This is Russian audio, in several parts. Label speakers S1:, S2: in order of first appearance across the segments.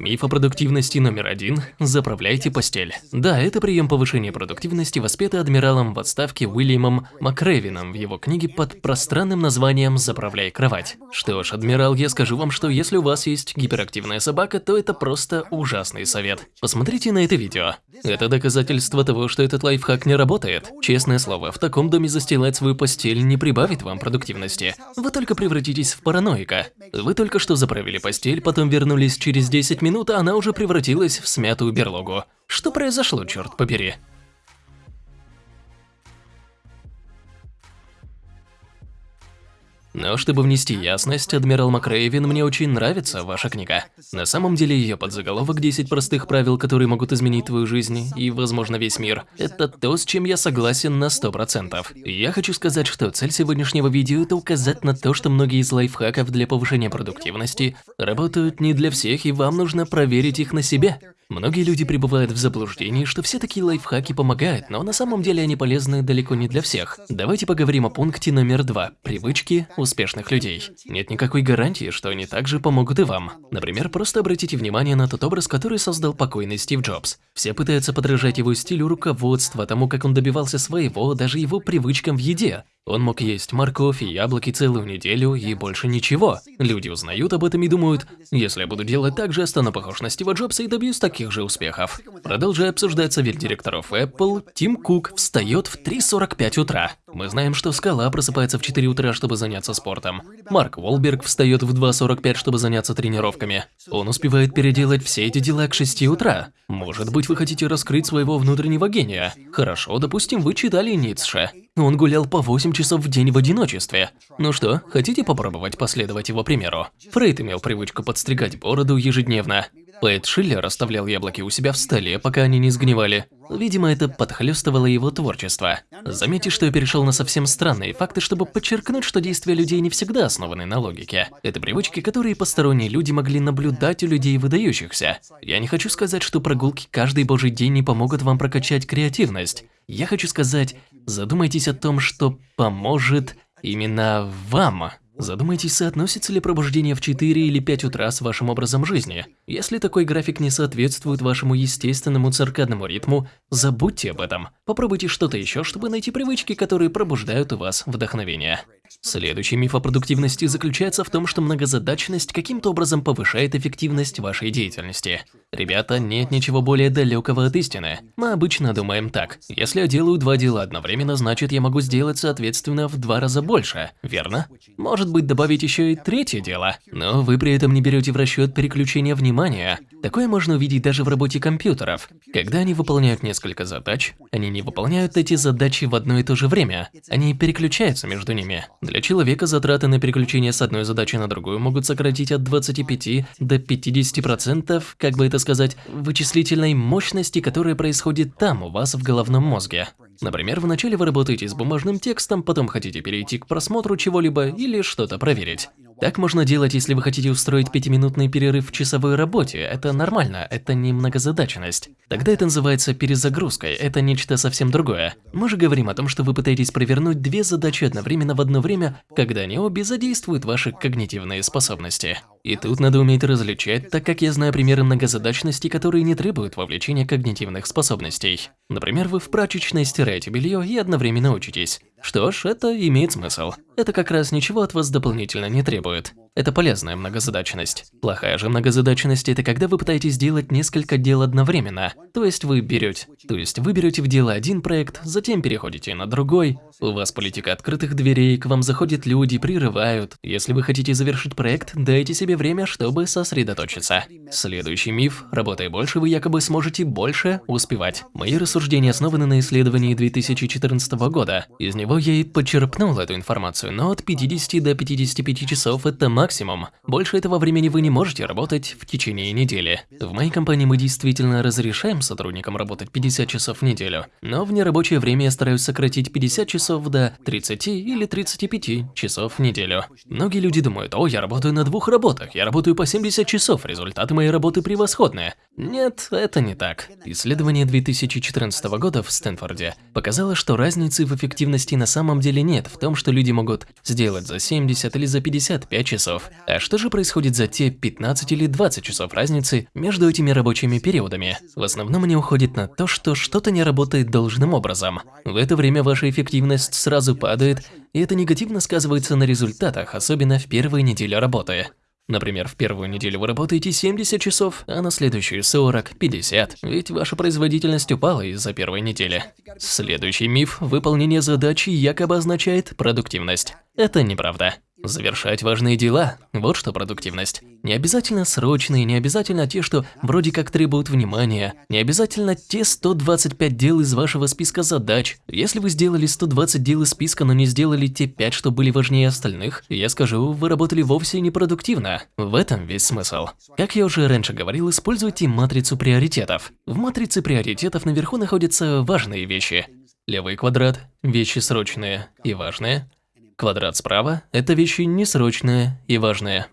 S1: Миф о продуктивности номер один – заправляйте постель. Да, это прием повышения продуктивности, воспетый адмиралом в отставке Уильямом Макревином в его книге под пространным названием «Заправляй кровать». Что ж, адмирал, я скажу вам, что если у вас есть гиперактивная собака, то это просто ужасный совет. Посмотрите на это видео. Это доказательство того, что этот лайфхак не работает. Честное слово, в таком доме застилать свою постель не прибавит вам продуктивности. Вы только превратитесь в параноика. Вы только что заправили постель, потом вернулись через 10 минут, минут, а она уже превратилась в смятую берлогу. Что произошло, черт побери? Но чтобы внести ясность, Адмирал Макрейвин, мне очень нравится ваша книга. На самом деле ее подзаголовок «10 простых правил, которые могут изменить твою жизнь и, возможно, весь мир» – это то, с чем я согласен на 100%. Я хочу сказать, что цель сегодняшнего видео – это указать на то, что многие из лайфхаков для повышения продуктивности работают не для всех, и вам нужно проверить их на себе. Многие люди пребывают в заблуждении, что все такие лайфхаки помогают, но на самом деле они полезны далеко не для всех. Давайте поговорим о пункте номер два – привычки успешных людей. Нет никакой гарантии, что они также помогут и вам. Например, просто обратите внимание на тот образ, который создал покойный Стив Джобс. Все пытаются подражать его стилю руководства, тому, как он добивался своего, даже его привычкам в еде. Он мог есть морковь и яблоки целую неделю и больше ничего. Люди узнают об этом и думают, если я буду делать так же, стану похож на Стива Джобса и добьюсь таких же успехов. Продолжая обсуждать совет директоров Apple, Тим Кук встает в 3.45 утра. Мы знаем, что Скала просыпается в 4 утра, чтобы заняться спортом. Марк Уолберг встает в 2.45, чтобы заняться тренировками. Он успевает переделать все эти дела к 6 утра. Может быть, вы хотите раскрыть своего внутреннего гения? Хорошо, допустим, вы читали Ницше. Он гулял по 8 часов в день в одиночестве. Ну что, хотите попробовать последовать его примеру? Фрейд имел привычку подстригать бороду ежедневно. Поэт Шиллер оставлял яблоки у себя в столе, пока они не сгнивали. Видимо, это подхлёстывало его творчество. Заметьте, что я перешел на совсем странные факты, чтобы подчеркнуть, что действия людей не всегда основаны на логике. Это привычки, которые посторонние люди могли наблюдать у людей выдающихся. Я не хочу сказать, что прогулки каждый божий день не помогут вам прокачать креативность. Я хочу сказать, задумайтесь о том, что поможет именно вам. Задумайтесь, соотносится ли пробуждение в 4 или 5 утра с вашим образом жизни. Если такой график не соответствует вашему естественному циркадному ритму, забудьте об этом. Попробуйте что-то еще, чтобы найти привычки, которые пробуждают у вас вдохновение. Следующий миф о продуктивности заключается в том, что многозадачность каким-то образом повышает эффективность вашей деятельности. Ребята, нет ничего более далекого от истины. Мы обычно думаем так. Если я делаю два дела одновременно, значит я могу сделать соответственно в два раза больше, верно? Может быть добавить еще и третье дело. Но вы при этом не берете в расчет переключение внимания. Такое можно увидеть даже в работе компьютеров. Когда они выполняют несколько задач, они не выполняют эти задачи в одно и то же время. Они переключаются между ними. Для человека затраты на переключение с одной задачи на другую могут сократить от 25 до 50%, как бы это сказать, вычислительной мощности, которая происходит там, у вас в головном мозге. Например, вначале вы работаете с бумажным текстом, потом хотите перейти к просмотру чего-либо или что-то проверить. Так можно делать, если вы хотите устроить пятиминутный перерыв в часовой работе. Это нормально, это не многозадачность. Тогда это называется перезагрузкой, это нечто совсем другое. Мы же говорим о том, что вы пытаетесь провернуть две задачи одновременно в одно время, когда они обе задействуют ваши когнитивные способности. И тут надо уметь различать, так как я знаю примеры многозадачности, которые не требуют вовлечения когнитивных способностей. Например, вы в прачечной стираете белье и одновременно учитесь. Что ж, это имеет смысл. Это как раз ничего от вас дополнительно не требует. Это полезная многозадачность. Плохая же многозадачность – это когда вы пытаетесь делать несколько дел одновременно. То есть вы берете, то есть вы берете в дело один проект, затем переходите на другой. У вас политика открытых дверей, к вам заходят люди, прерывают. Если вы хотите завершить проект, дайте себе время, чтобы сосредоточиться. Следующий миф – работая больше, вы якобы сможете больше успевать. Мои рассуждения основаны на исследовании 2014 года. Из него я и подчерпнул эту информацию, но от 50 до 55 часов – это максимум. Больше этого времени вы не можете работать в течение недели. В моей компании мы действительно разрешаем сотрудникам работать 50 часов в неделю, но в нерабочее время я стараюсь сократить 50 часов до 30 или 35 часов в неделю. Многие люди думают, о, я работаю на двух работах, я работаю по 70 часов, результаты моей работы превосходны. Нет, это не так. Исследование 2014 года в Стэнфорде показало, что разницы в эффективности на самом деле нет в том, что люди могут сделать за 70 или за 55 часов. А что же происходит за те 15 или 20 часов разницы между этими рабочими периодами? В основном они уходят на то, что что-то не работает должным образом. В это время ваша эффективность сразу падает, и это негативно сказывается на результатах, особенно в первые недели работы. Например, в первую неделю вы работаете 70 часов, а на следующую 40, 50, ведь ваша производительность упала из-за первой недели. Следующий миф – выполнение задачи якобы означает продуктивность. Это неправда. Завершать важные дела – вот что продуктивность. Не обязательно срочные, не обязательно те, что вроде как требуют внимания, не обязательно те 125 дел из вашего списка задач. Если вы сделали 120 дел из списка, но не сделали те 5, что были важнее остальных, я скажу, вы работали вовсе непродуктивно. В этом весь смысл. Как я уже раньше говорил, используйте матрицу приоритетов. В матрице приоритетов наверху находятся важные вещи. Левый квадрат – вещи срочные и важные – Квадрат справа – это вещи несрочные и важные.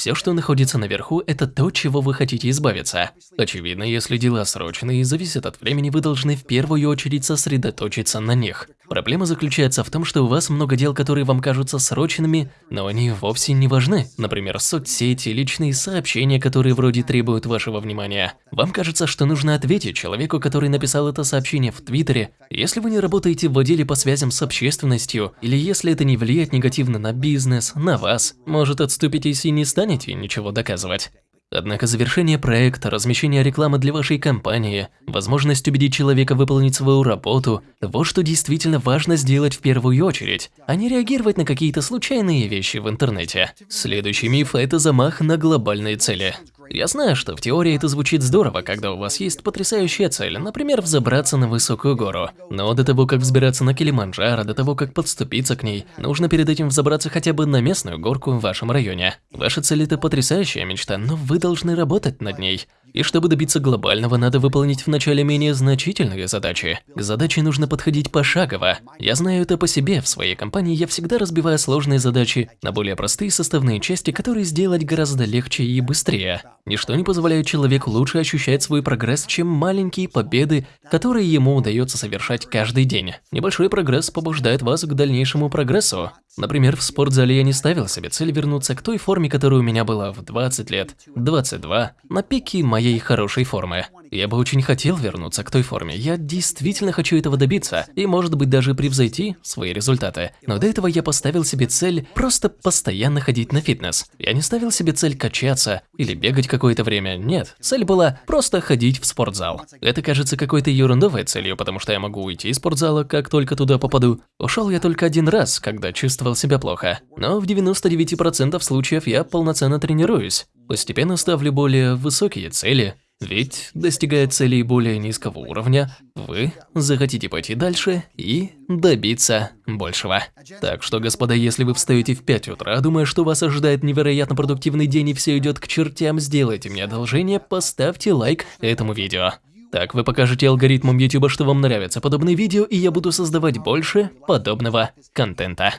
S1: Все, что находится наверху, это то, чего вы хотите избавиться. Очевидно, если дела срочные и зависят от времени, вы должны в первую очередь сосредоточиться на них. Проблема заключается в том, что у вас много дел, которые вам кажутся срочными, но они вовсе не важны. Например, соцсети, личные сообщения, которые вроде требуют вашего внимания. Вам кажется, что нужно ответить человеку, который написал это сообщение в Твиттере. Если вы не работаете в отделе по связям с общественностью, или если это не влияет негативно на бизнес, на вас, может отступитесь и не станете ничего доказывать. Однако завершение проекта, размещение рекламы для вашей компании, возможность убедить человека выполнить свою работу – вот что действительно важно сделать в первую очередь, а не реагировать на какие-то случайные вещи в интернете. Следующий миф – это замах на глобальные цели. Я знаю, что в теории это звучит здорово, когда у вас есть потрясающая цель, например, взобраться на высокую гору. Но до того, как взбираться на Килиманджаро, до того, как подступиться к ней, нужно перед этим взобраться хотя бы на местную горку в вашем районе. Ваша цель – это потрясающая мечта, но вы должны работать над ней. И чтобы добиться глобального, надо выполнить вначале менее значительные задачи. К задаче нужно подходить пошагово. Я знаю это по себе, в своей компании я всегда разбиваю сложные задачи на более простые составные части, которые сделать гораздо легче и быстрее. Ничто не позволяет человеку лучше ощущать свой прогресс, чем маленькие победы, которые ему удается совершать каждый день. Небольшой прогресс побуждает вас к дальнейшему прогрессу. Например, в спортзале я не ставил себе цель вернуться к той форме, которая у меня была в 20 лет, 22, на пике моей хорошей формы. Я бы очень хотел вернуться к той форме, я действительно хочу этого добиться, и может быть даже превзойти свои результаты. Но до этого я поставил себе цель просто постоянно ходить на фитнес. Я не ставил себе цель качаться или бегать какое-то время, нет. Цель была просто ходить в спортзал. Это кажется какой-то ерундовой целью, потому что я могу уйти из спортзала, как только туда попаду. Ушел я только один раз, когда чувствовал себя плохо. Но в 99% случаев я полноценно тренируюсь. Постепенно ставлю более высокие цели, ведь, достигая целей более низкого уровня, вы захотите пойти дальше и добиться большего. Так что, господа, если вы встаете в 5 утра, думая, что вас ожидает невероятно продуктивный день и все идет к чертям, сделайте мне одолжение, поставьте лайк этому видео. Так вы покажете алгоритмам YouTube, что вам нравятся подобные видео, и я буду создавать больше подобного контента.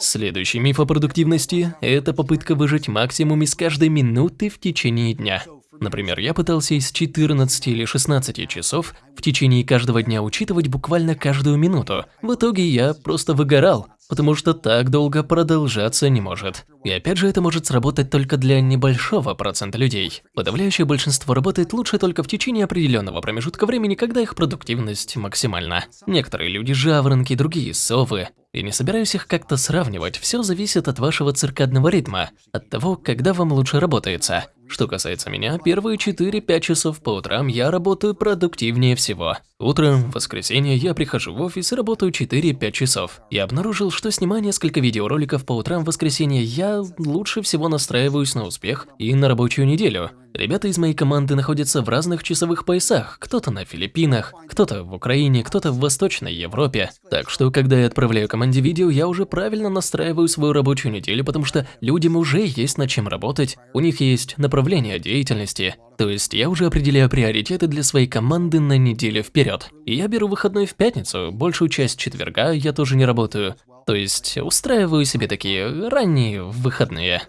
S1: Следующий миф о продуктивности – это попытка выжать максимум из каждой минуты в течение дня. Например, я пытался из 14 или 16 часов в течение каждого дня учитывать буквально каждую минуту. В итоге я просто выгорал, потому что так долго продолжаться не может. И опять же, это может сработать только для небольшого процента людей. Подавляющее большинство работает лучше только в течение определенного промежутка времени, когда их продуктивность максимальна. Некоторые люди жаворонки, другие совы. И не собираюсь их как-то сравнивать, все зависит от вашего циркадного ритма, от того, когда вам лучше работается. Что касается меня, первые 4-5 часов по утрам я работаю продуктивнее всего. Утром, в воскресенье, я прихожу в офис и работаю 4-5 часов. Я обнаружил, что снимая несколько видеороликов по утрам в воскресенье, я лучше всего настраиваюсь на успех и на рабочую неделю. Ребята из моей команды находятся в разных часовых поясах, кто-то на Филиппинах, кто-то в Украине, кто-то в Восточной Европе. Так что, когда я отправляю команде видео, я уже правильно настраиваю свою рабочую неделю, потому что людям уже есть над чем работать, у них есть направление деятельности. То есть я уже определяю приоритеты для своей команды на неделю вперед. И я беру выходной в пятницу, большую часть четверга я тоже не работаю. То есть устраиваю себе такие ранние выходные.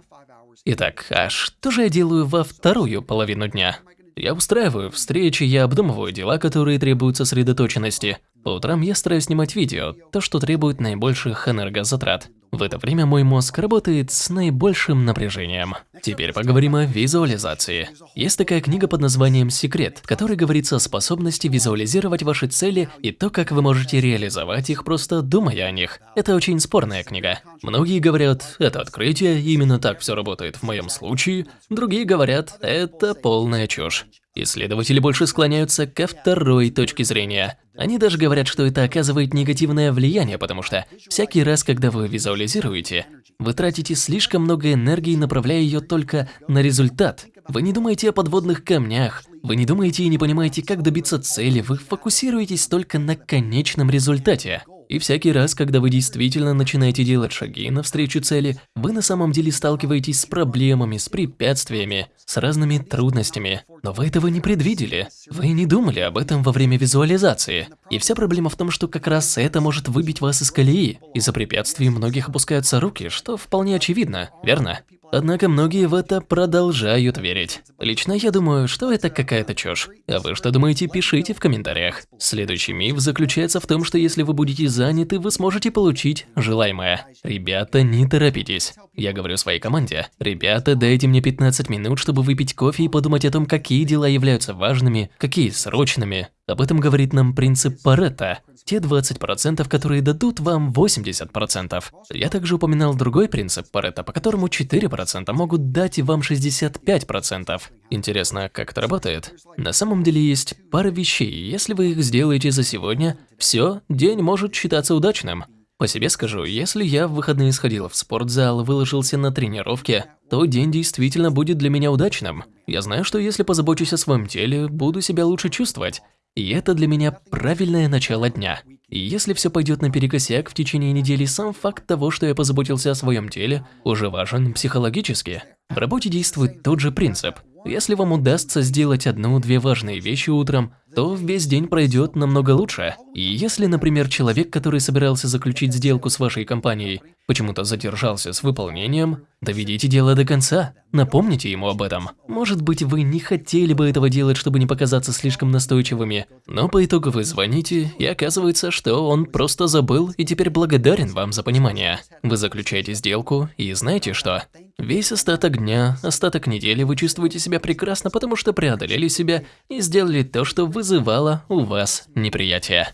S1: Итак, а что же я делаю во вторую половину дня? Я устраиваю встречи, я обдумываю дела, которые требуют сосредоточенности. По утрам я стараюсь снимать видео, то, что требует наибольших энергозатрат. В это время мой мозг работает с наибольшим напряжением. Теперь поговорим о визуализации. Есть такая книга под названием «Секрет», в которой говорится о способности визуализировать ваши цели и то, как вы можете реализовать их, просто думая о них. Это очень спорная книга. Многие говорят, это открытие, именно так все работает в моем случае. Другие говорят, это полная чушь. Исследователи больше склоняются ко второй точке зрения. Они даже говорят, что это оказывает негативное влияние, потому что всякий раз, когда вы визуализируете, вы тратите слишком много энергии, направляя ее только на результат. Вы не думаете о подводных камнях, вы не думаете и не понимаете, как добиться цели, вы фокусируетесь только на конечном результате. И всякий раз, когда вы действительно начинаете делать шаги навстречу цели, вы на самом деле сталкиваетесь с проблемами, с препятствиями, с разными трудностями. Но вы этого не предвидели. Вы не думали об этом во время визуализации. И вся проблема в том, что как раз это может выбить вас из колеи. Из-за препятствий многих опускаются руки, что вполне очевидно, верно? Однако многие в это продолжают верить. Лично я думаю, что это какая-то чушь. А вы что думаете, пишите в комментариях. Следующий миф заключается в том, что если вы будете заняты, вы сможете получить желаемое. Ребята, не торопитесь. Я говорю своей команде, ребята, дайте мне 15 минут, чтобы выпить кофе и подумать о том, какие дела являются важными, какие срочными. Об этом говорит нам принцип Паретта те 20%, которые дадут вам 80%. Я также упоминал другой принцип Паретта, по которому 4% могут дать вам 65%. Интересно, как это работает? На самом деле есть пара вещей, если вы их сделаете за сегодня, все, день может считаться удачным. По себе скажу, если я в выходные сходил в спортзал, выложился на тренировке, то день действительно будет для меня удачным. Я знаю, что если позабочусь о своем теле, буду себя лучше чувствовать. И это для меня правильное начало дня. И если все пойдет наперекосяк в течение недели, сам факт того, что я позаботился о своем теле, уже важен психологически. В работе действует тот же принцип. Если вам удастся сделать одну-две важные вещи утром, то весь день пройдет намного лучше. И если, например, человек, который собирался заключить сделку с вашей компанией, почему-то задержался с выполнением, доведите дело до конца, напомните ему об этом. Может быть, вы не хотели бы этого делать, чтобы не показаться слишком настойчивыми, но по итогу вы звоните, и оказывается, что он просто забыл и теперь благодарен вам за понимание. Вы заключаете сделку, и знаете что? Весь остаток дня, остаток недели вы чувствуете себя прекрасно, потому что преодолели себя и сделали то, что вызывало у вас неприятие.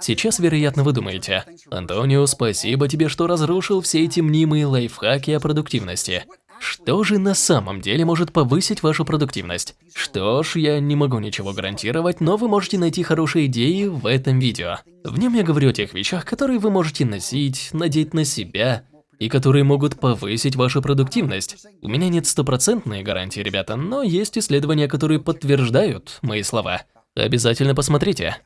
S1: Сейчас, вероятно, вы думаете, Антонио, спасибо тебе, что разрушил все эти мнимые лайфхаки о продуктивности. Что же на самом деле может повысить вашу продуктивность? Что ж, я не могу ничего гарантировать, но вы можете найти хорошие идеи в этом видео. В нем я говорю о тех вещах, которые вы можете носить, надеть на себя, и которые могут повысить вашу продуктивность. У меня нет стопроцентной гарантии, ребята, но есть исследования, которые подтверждают мои слова. Обязательно посмотрите.